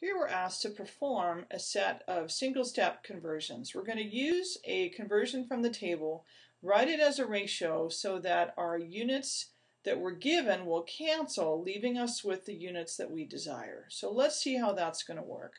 Here we're asked to perform a set of single-step conversions. We're going to use a conversion from the table, write it as a ratio so that our units that we're given will cancel, leaving us with the units that we desire. So let's see how that's going to work.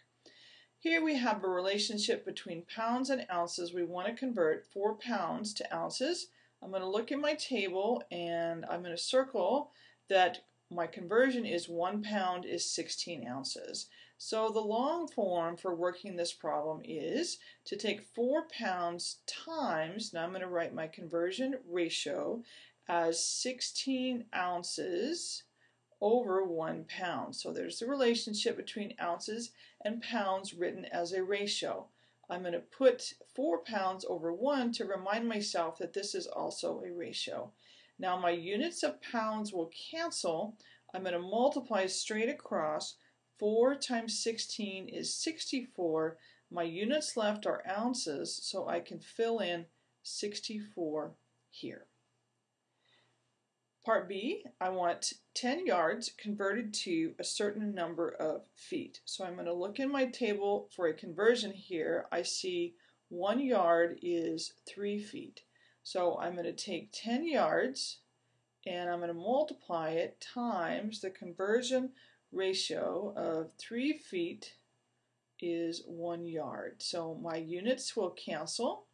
Here we have a relationship between pounds and ounces. We want to convert 4 pounds to ounces. I'm going to look at my table and I'm going to circle that my conversion is 1 pound is 16 ounces. So the long form for working this problem is to take 4 pounds times, now I'm going to write my conversion ratio as 16 ounces over 1 pound. So there's the relationship between ounces and pounds written as a ratio. I'm going to put 4 pounds over 1 to remind myself that this is also a ratio. Now my units of pounds will cancel. I'm going to multiply straight across 4 times 16 is 64. My units left are ounces, so I can fill in 64 here. Part B, I want 10 yards converted to a certain number of feet. So I'm going to look in my table for a conversion here. I see one yard is 3 feet. So I'm going to take 10 yards and I'm going to multiply it times the conversion ratio of 3 feet is 1 yard. So my units will cancel.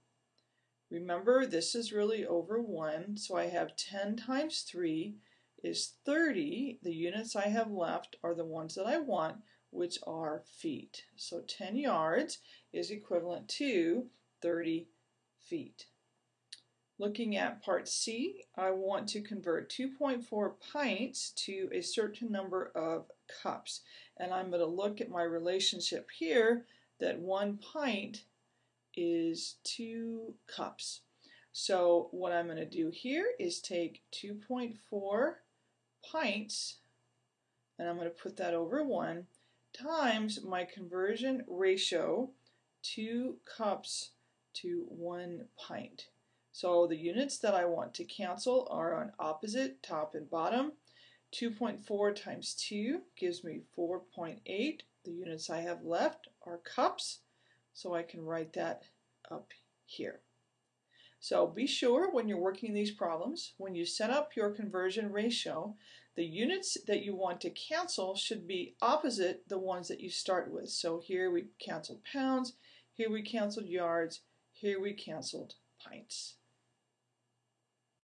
Remember, this is really over 1, so I have 10 times 3 is 30. The units I have left are the ones that I want, which are feet. So 10 yards is equivalent to 30 feet. Looking at part C, I want to convert 2.4 pints to a certain number of cups. And I'm going to look at my relationship here that one pint is two cups. So what I'm going to do here is take 2.4 pints, and I'm going to put that over 1, times my conversion ratio, 2 cups to 1 pint. So the units that I want to cancel are on opposite, top and bottom. 2.4 times 2 gives me 4.8. The units I have left are cups, so I can write that up here. So be sure when you're working these problems, when you set up your conversion ratio, the units that you want to cancel should be opposite the ones that you start with. So here we canceled pounds, here we canceled yards, here we canceled pints.